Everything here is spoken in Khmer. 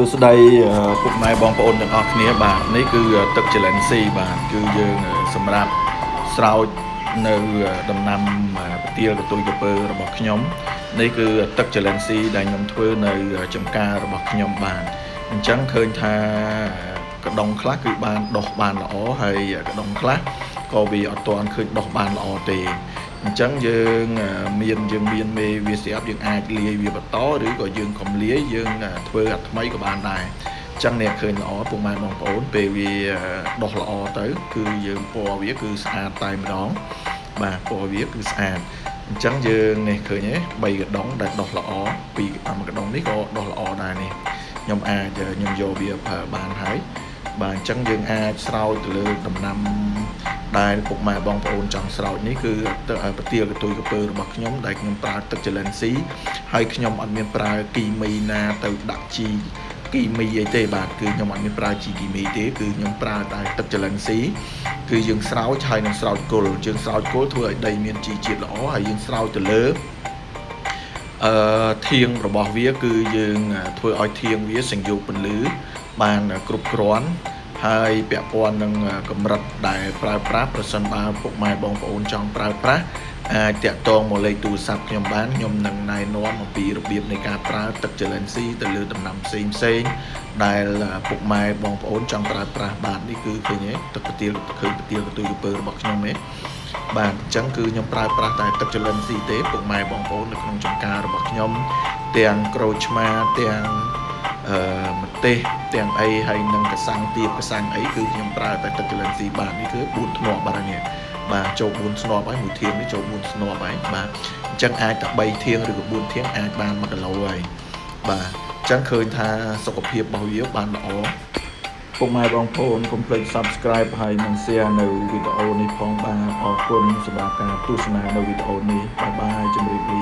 សួស្តីអឺពុកម៉ែបងប្អូនទាំងអស់គ្នាបាទនេះគឺទឹកចលិនស៊ីបាទគឺយើងសម្រាប់ស្រោចនៅដំណាំប្រទាលកតុយកពើរបស់ខ្ញុំនេះគឺទឹកចលិនស៊ីដែលខ្ញុំធ្វើនៅចំការរបស់ខ្ញុំបាទអញ្ចឹងឃើញថាកដុងខ្លះគឺបានដុះបានល្អហើយកដុងខ្លះក៏វាអត់ទាន់ឃើញដុះបានល្អទេ អញ្ចឹងយើងមានយើងមានមេវាស្រាប់យើងអាចលាយវាបន្តឬក៏យើងកុំលាយយើងធ្វើអាថ្មីក៏បានដែរអញ្ចឹងអ្នកឃើញល្អពុកម៉ែបងប្អូនពេលវាដុះល្អទៅ គឺយើងពណ៌វាគឺស្អាតតែម្ដងបាទពណ៌វាគឺស្អាតអញ្ចឹងយើងនេះឃើញទេ3កដុងដែលដុះល្អពីមួយកដុងនេះក៏ដុះល្អដែរនេះខ្ញុំអាចខ្ញុំយកវាប្រើបានហើយបាទអញ្ចឹងយើងអាចស្រោចទៅលើដំណាំ ដែលពុកម៉ែបងប្អូនចង់ស្រោចនេះគឺទឹកប្រទាលកតុយកពើរបស់ខ្ញុំដែលខ្ញុំប្រើទឹកចលិនស៊ីហើយខ្ញុំអត់មានប្រើគីមីណាទៅដាក់ជីគីមីអីទេបាទគឺខ្ញុំអត់មានប្រើជីគីមីទេគឺខ្ញុំប្រើតែទឹកចលិនស៊ីគឺយើងស្រោចហើយនឹងស្រោចគល់យើងស្រោចគល់ធ្វើឲ្យដីមានជីជាតិល្អហើយយើងស្រោចទៅលើអឺធៀងរបស់វាគឺយើងធ្វើឲ្យធៀងវាសង្យោគពន្លឺបានគ្រប់គ្រាន់ ហើយពាក់ព័ន្ធនឹងកម្រិតដែលប្រើប្រាស់ប្រសិនបើពុកម៉ែបងប្អូនចង់ប្រើប្រាស់អាចតាក់ទងមកលេខទូរស័ព្ទខ្ញុំបានខ្ញុំនឹងណែនាំអំពីរបៀបនៃការប្រើទឹកចលិនស៊ីទៅលើដំណាំផ្សេងផ្សេងដែលពុកម៉ែបងប្អូនចង់ប្រើប្រាស់បាទនេះគឺឃើញទេទឹកប្រទាលឃើញប្រទាលកទុយកពើរបស់ខ្ញុំទេបាទអញ្ចឹងគឺខ្ញុំប្រើប្រាស់តែទឹកចលិនស៊ីទេពុកម៉ែបងប្អូននៅក្នុងចំការរបស់ខ្ញុំទាំងក្រូចឆ្មាទាំង អឺម្ទេសទាំងអីហើយនឹងកសាំងទៀបកសាំងអីគឺខ្ញុំប្រើតែទឹកចលិនស៊ីបាទនេះគឺ4ធ្នាប់បាទនេះបាទចូល4ធ្នាប់ហើយមួយធៀងនេះចូល4ធ្នាប់ហើយបាទអញ្ចឹងអាចតែ3ធៀងឬក៏4ធៀងអាចបាន1គីឡូហើយបាទអញ្ចឹងឃើញថាសុខភាពរបស់វាបានល្អពុកម៉ែបងប្អូនកុំភ្លេច Subscribe ហើយនិង Share នៅវីដេអូនេះផងបាទអរគុណសម្រាប់ការទស្សនានៅវីដេអូនេះបាយបាយជម្រាបលា